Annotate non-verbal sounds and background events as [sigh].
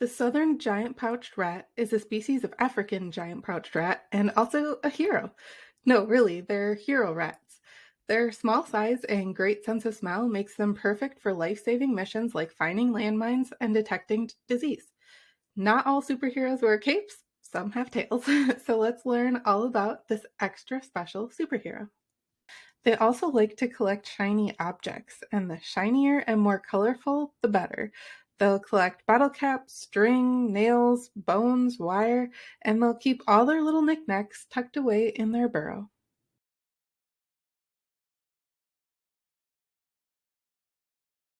The southern giant pouched rat is a species of African giant pouched rat and also a hero. No, really, they're hero rats. Their small size and great sense of smell makes them perfect for life-saving missions like finding landmines and detecting disease. Not all superheroes wear capes, some have tails. [laughs] so let's learn all about this extra special superhero. They also like to collect shiny objects, and the shinier and more colorful, the better. They'll collect bottle caps, string, nails, bones, wire, and they'll keep all their little knickknacks tucked away in their burrow.